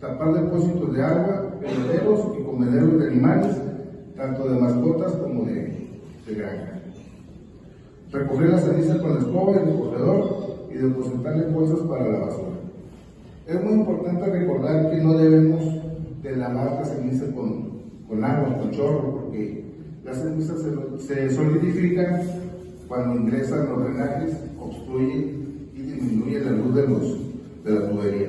tapar depósitos de agua, bebederos y comederos de animales, tanto de mascotas como de, de granja. Recoger las cenizas con la escoba y el corredor y depositarle bolsas para la basura. Es muy importante recordar que no debemos de lavar la ceniza con, con agua, con chorro, porque las cenizas se, se solidifican cuando ingresan los drenajes, obstruyen y disminuyen la luz de, los, de la tubería.